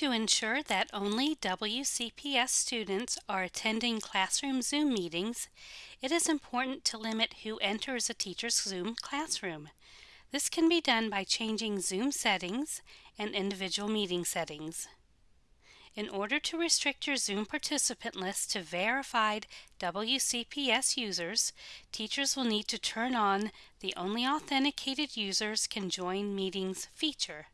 To ensure that only WCPS students are attending classroom Zoom meetings, it is important to limit who enters a teacher's Zoom classroom. This can be done by changing Zoom settings and individual meeting settings. In order to restrict your Zoom participant list to verified WCPS users, teachers will need to turn on the Only Authenticated Users Can Join Meetings feature.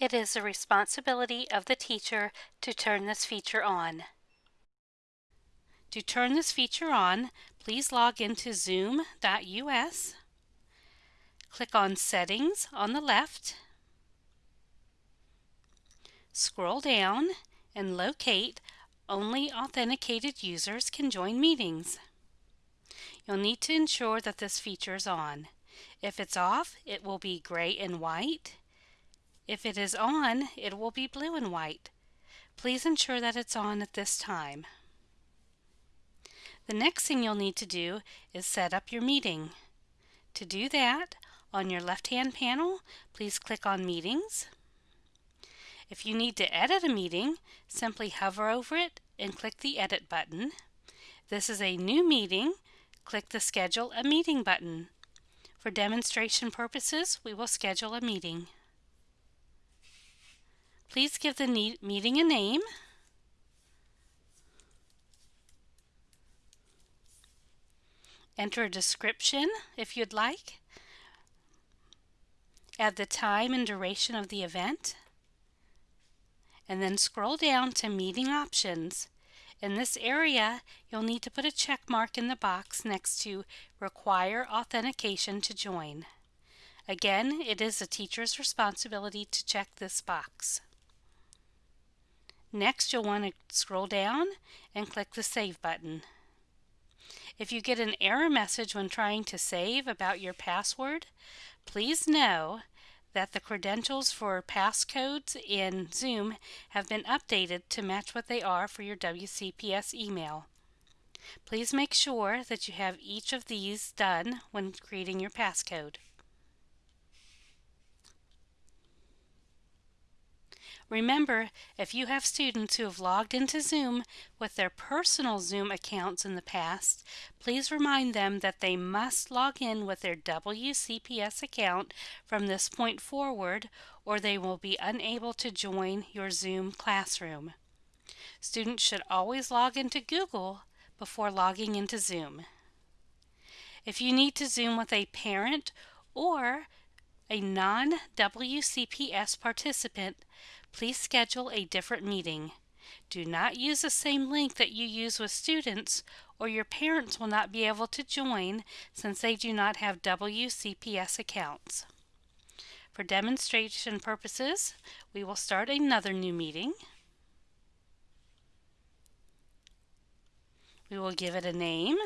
It is the responsibility of the teacher to turn this feature on. To turn this feature on, please log into zoom.us, click on Settings on the left, scroll down and locate only authenticated users can join meetings. You'll need to ensure that this feature is on. If it's off, it will be gray and white. If it is on, it will be blue and white. Please ensure that it's on at this time. The next thing you'll need to do is set up your meeting. To do that, on your left-hand panel, please click on Meetings. If you need to edit a meeting, simply hover over it and click the Edit button. This is a new meeting. Click the Schedule a Meeting button. For demonstration purposes, we will schedule a meeting. Please give the meeting a name. Enter a description if you'd like. Add the time and duration of the event and then scroll down to Meeting Options. In this area, you'll need to put a check mark in the box next to Require Authentication to Join. Again, it is a teacher's responsibility to check this box. Next, you'll want to scroll down and click the Save button. If you get an error message when trying to save about your password, please know that the credentials for passcodes in Zoom have been updated to match what they are for your WCPS email. Please make sure that you have each of these done when creating your passcode. Remember, if you have students who have logged into Zoom with their personal Zoom accounts in the past, please remind them that they must log in with their WCPS account from this point forward or they will be unable to join your Zoom classroom. Students should always log into Google before logging into Zoom. If you need to Zoom with a parent or a non-WCPS participant, please schedule a different meeting. Do not use the same link that you use with students or your parents will not be able to join since they do not have WCPS accounts. For demonstration purposes, we will start another new meeting. We will give it a name.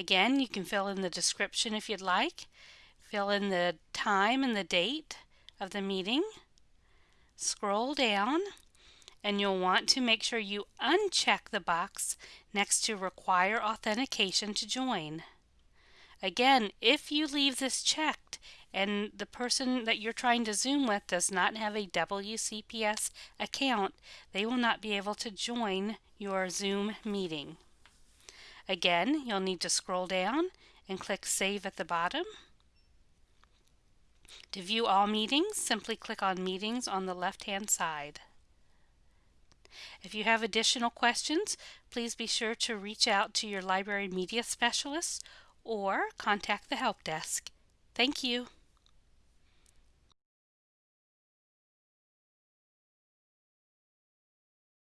Again, you can fill in the description if you'd like. Fill in the time and the date of the meeting, scroll down, and you'll want to make sure you uncheck the box next to Require Authentication to join. Again, if you leave this checked and the person that you're trying to Zoom with does not have a WCPS account, they will not be able to join your Zoom meeting. Again, you'll need to scroll down and click Save at the bottom. To view all meetings, simply click on Meetings on the left-hand side. If you have additional questions, please be sure to reach out to your library media specialist or contact the help desk. Thank you.